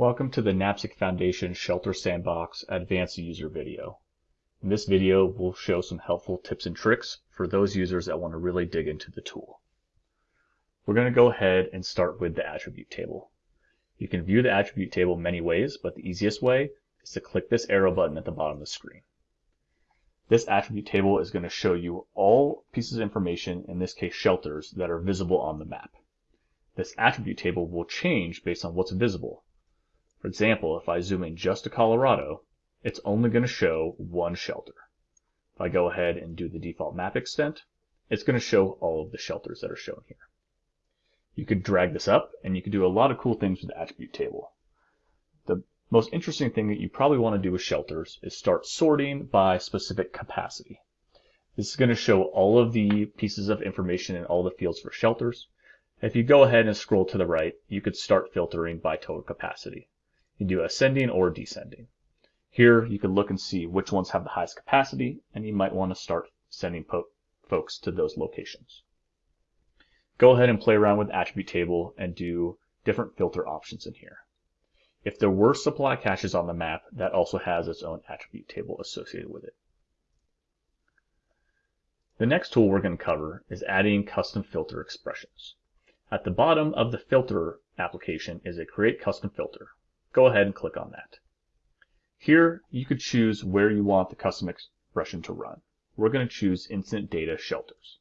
Welcome to the NAPSG Foundation Shelter Sandbox Advanced User video. In this video, we'll show some helpful tips and tricks for those users that want to really dig into the tool. We're going to go ahead and start with the attribute table. You can view the attribute table many ways, but the easiest way is to click this arrow button at the bottom of the screen. This attribute table is going to show you all pieces of information, in this case shelters, that are visible on the map. This attribute table will change based on what's visible. For example, if I zoom in just to Colorado, it's only going to show one shelter. If I go ahead and do the default map extent, it's going to show all of the shelters that are shown here. You could drag this up and you could do a lot of cool things with the attribute table. The most interesting thing that you probably want to do with shelters is start sorting by specific capacity. This is going to show all of the pieces of information in all the fields for shelters. If you go ahead and scroll to the right, you could start filtering by total capacity. You do ascending or descending. Here you can look and see which ones have the highest capacity, and you might want to start sending folks to those locations. Go ahead and play around with attribute table and do different filter options in here. If there were supply caches on the map, that also has its own attribute table associated with it. The next tool we're going to cover is adding custom filter expressions. At the bottom of the filter application is a create custom filter. Go ahead and click on that. Here you could choose where you want the custom expression to run. We're going to choose incident data shelters.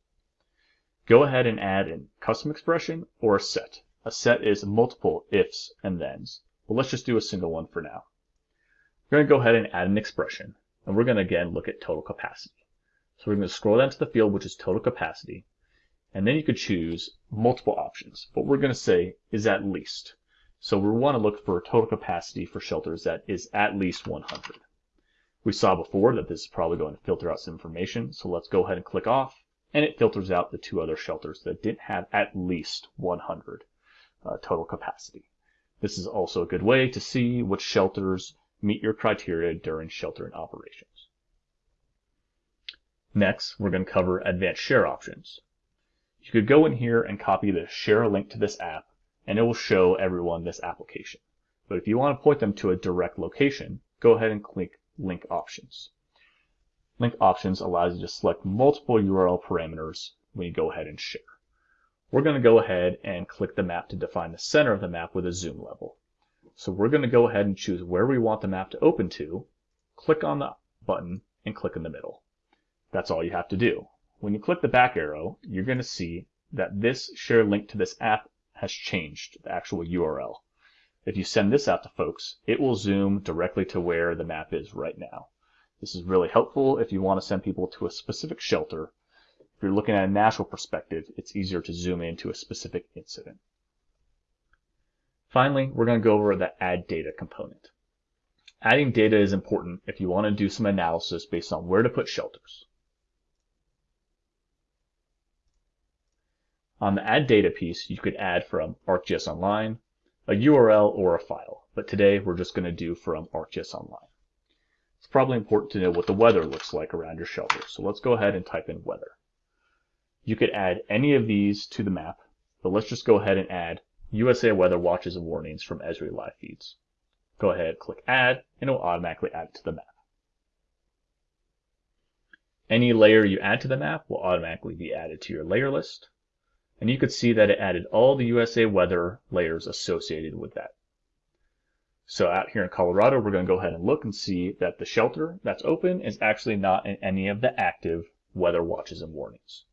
Go ahead and add a custom expression or a set. A set is multiple ifs and thens, but let's just do a single one for now. We're going to go ahead and add an expression, and we're going to again look at total capacity. So we're going to scroll down to the field which is total capacity, and then you could choose multiple options. What we're going to say is at least. So we want to look for a total capacity for shelters that is at least 100. We saw before that this is probably going to filter out some information, so let's go ahead and click off, and it filters out the two other shelters that didn't have at least 100 uh, total capacity. This is also a good way to see which shelters meet your criteria during sheltering operations. Next, we're going to cover advanced share options. You could go in here and copy the share link to this app and it will show everyone this application. But if you want to point them to a direct location, go ahead and click link options. Link options allows you to select multiple URL parameters when you go ahead and share. We're going to go ahead and click the map to define the center of the map with a zoom level. So we're going to go ahead and choose where we want the map to open to, click on the button, and click in the middle. That's all you have to do. When you click the back arrow, you're going to see that this share link to this app has changed, the actual URL. If you send this out to folks, it will zoom directly to where the map is right now. This is really helpful if you want to send people to a specific shelter. If you're looking at a national perspective, it's easier to zoom into a specific incident. Finally, we're going to go over the add data component. Adding data is important if you want to do some analysis based on where to put shelters. On the add data piece, you could add from ArcGIS Online, a URL, or a file. But today we're just going to do from ArcGIS Online. It's probably important to know what the weather looks like around your shelter. So let's go ahead and type in weather. You could add any of these to the map, but let's just go ahead and add USA weather watches and warnings from Esri live feeds. Go ahead, click add, and it will automatically add it to the map. Any layer you add to the map will automatically be added to your layer list and you could see that it added all the USA weather layers associated with that. So out here in Colorado, we're going to go ahead and look and see that the shelter that's open is actually not in any of the active weather watches and warnings.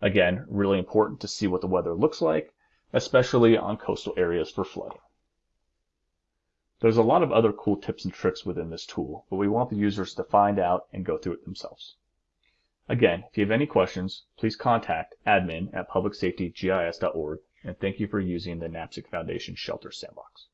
Again, really important to see what the weather looks like, especially on coastal areas for flooding. There's a lot of other cool tips and tricks within this tool, but we want the users to find out and go through it themselves. Again, if you have any questions, please contact admin at publicsafetygis.org, and thank you for using the NAPSG Foundation Shelter Sandbox.